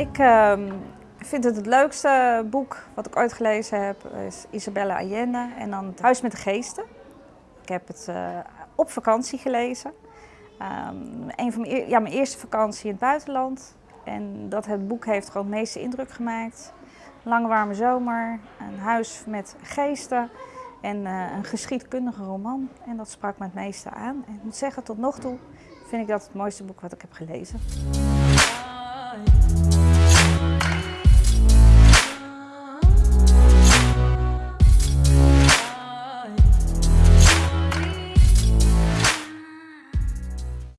Ik ehm, vind het het leukste boek wat ik ooit gelezen heb, is Isabella Allende en dan Het Huis met de Geesten. Ik heb het eh, op vakantie gelezen. Ehm, een van mijn, ja, mijn eerste vakantie in het buitenland. En dat het boek heeft gewoon het meeste indruk gemaakt. Lange warme zomer, een huis met geesten en uh, een geschiedkundige roman. En dat sprak me het meeste aan. En ik moet zeggen, tot nog toe vind ik dat het mooiste boek wat ik heb gelezen.